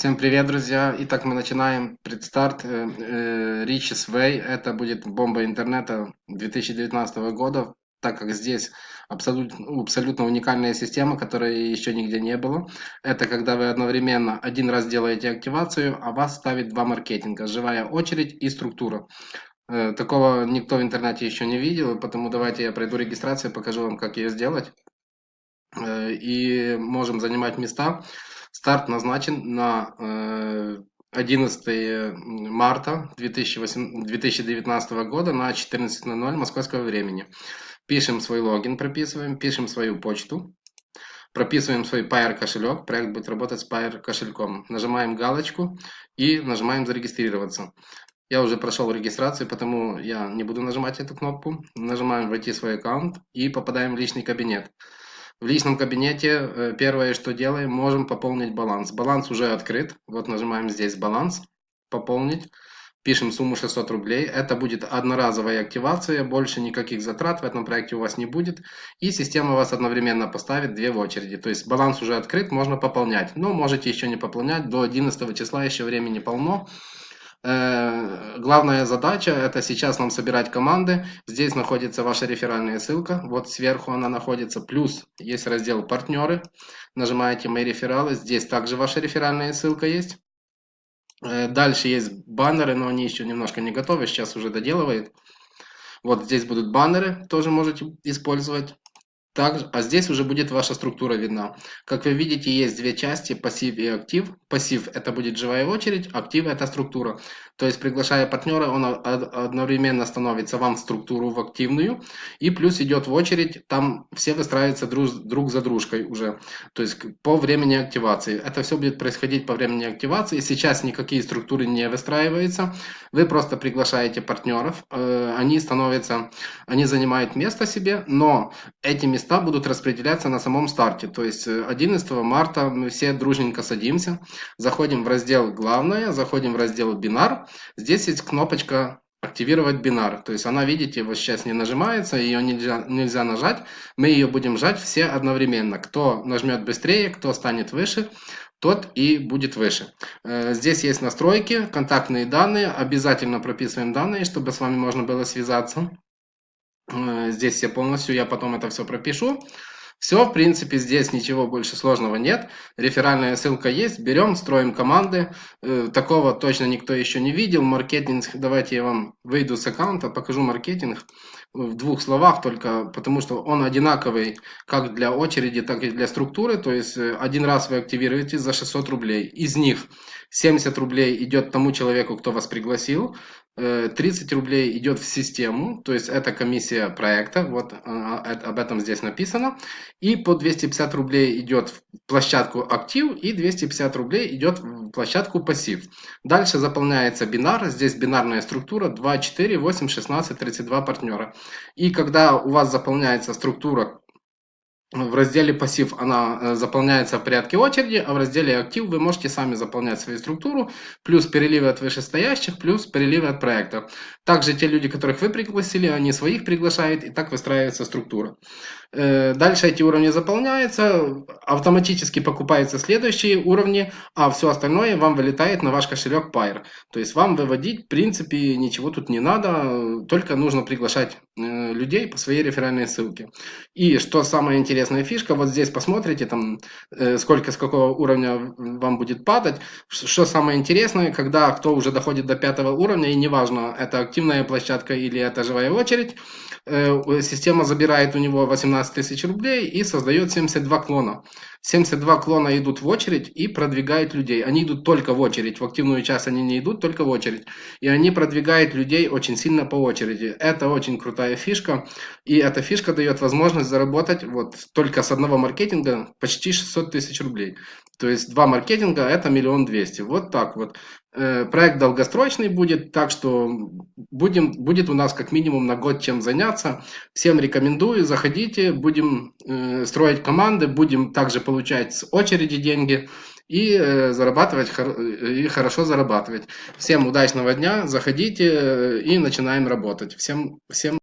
Всем привет, друзья! Итак, мы начинаем предстарт э, э, Riches Way. Это будет бомба интернета 2019 года, так как здесь абсолютно, абсолютно уникальная система, которой еще нигде не было. Это когда вы одновременно один раз делаете активацию, а вас ставит два маркетинга, живая очередь и структура. Э, такого никто в интернете еще не видел, поэтому давайте я пройду регистрацию, покажу вам, как ее сделать. И можем занимать места. Старт назначен на 11 э, марта 2019 года на 14.00 московского времени. Пишем свой логин, прописываем, пишем свою почту, прописываем свой Pair кошелек, проект будет работать с Pair кошельком. Нажимаем галочку и нажимаем зарегистрироваться. Я уже прошел регистрацию, потому я не буду нажимать эту кнопку. Нажимаем «Войти в свой аккаунт» и попадаем в личный кабинет. В личном кабинете э, первое, что делаем, можем пополнить баланс. Баланс уже открыт. Вот нажимаем здесь «Баланс», «Пополнить». Пишем сумму 600 рублей. Это будет одноразовая активация, больше никаких затрат в этом проекте у вас не будет. И система вас одновременно поставит две в очереди. То есть баланс уже открыт, можно пополнять. Но можете еще не пополнять, до 11 числа еще времени полно. Э, главная задача это сейчас нам собирать команды. Здесь находится ваша реферальная ссылка. Вот сверху она находится. Плюс есть раздел партнеры. Нажимаете мои рефералы. Здесь также ваша реферальная ссылка есть. Э, дальше есть баннеры, но они еще немножко не готовы. Сейчас уже доделывает. Вот здесь будут баннеры, тоже можете использовать. Также, а здесь уже будет ваша структура видна. Как вы видите, есть две части, пассив и актив. Пассив это будет живая очередь, актив это структура. То есть, приглашая партнера, он одновременно становится вам в структуру в активную. И плюс идет в очередь, там все выстраиваются друг, друг за дружкой уже. То есть, по времени активации. Это все будет происходить по времени активации. Сейчас никакие структуры не выстраиваются. Вы просто приглашаете партнеров. Э, они становятся, они занимают место себе, но этими места будут распределяться на самом старте. То есть 11 э, марта мы все дружненько садимся, заходим в раздел «Главное», заходим в раздел «Бинар». Здесь есть кнопочка активировать бинар. То есть она, видите, вот сейчас не нажимается, ее нельзя, нельзя нажать. Мы ее будем жать все одновременно. Кто нажмет быстрее, кто станет выше, тот и будет выше. Э, здесь есть настройки, контактные данные. Обязательно прописываем данные, чтобы с вами можно было связаться. Э, здесь все полностью, я потом это все пропишу. Все, в принципе, здесь ничего больше сложного нет. Реферальная ссылка есть. Берем, строим команды. Э, такого точно никто еще не видел. Маркетинг, давайте я вам выйду с аккаунта, покажу маркетинг в двух словах только, потому что он одинаковый как для очереди, так и для структуры. То есть э, один раз вы активируете за 600 рублей. Из них 70 рублей идет тому человеку, кто вас пригласил. 30 э, рублей идет в систему, то есть это комиссия проекта, вот а, об этом здесь написано. И по 250 рублей идет в площадку актив и 250 рублей идет в площадку пассив. Дальше заполняется бинар, здесь бинарная структура 2, 4, 8, 16, 32 партнера. И когда у вас заполняется структура в разделе пассив она э, заполняется в порядке очереди, а в разделе актив вы можете сами заполнять свою структуру, плюс переливы от вышестоящих, плюс переливы от проектов. Также те люди, которых вы пригласили, они своих приглашают, и так выстраивается структура. Э, дальше эти уровни заполняются, автоматически покупаются следующие уровни, а все остальное вам вылетает на ваш кошелек Pair. То есть вам выводить, в принципе, ничего тут не надо, только нужно приглашать э, людей по своей реферальной ссылке. И что самое интересное, интересная фишка. Вот здесь посмотрите, там, э, сколько, с какого уровня вам будет падать. Что самое интересное, когда кто уже доходит до пятого уровня, и неважно, это активная площадка или это живая очередь, э, система забирает у него 18 тысяч рублей и создает 72 клона. 72 клона идут в очередь и продвигают людей. Они идут только в очередь. В активную часть они не идут, только в очередь. И они продвигают людей очень сильно по очереди. Это очень крутая фишка. И эта фишка дает возможность заработать вот только с одного маркетинга почти 600 тысяч рублей. То есть два маркетинга это миллион двести. Вот так вот. Э, проект долгосрочный будет, так что будем, будет у нас как минимум на год чем заняться. Всем рекомендую, заходите, будем э, строить команды, будем также получать с очереди деньги и э, зарабатывать, и хорошо зарабатывать. Всем удачного дня, заходите и начинаем работать. Всем, всем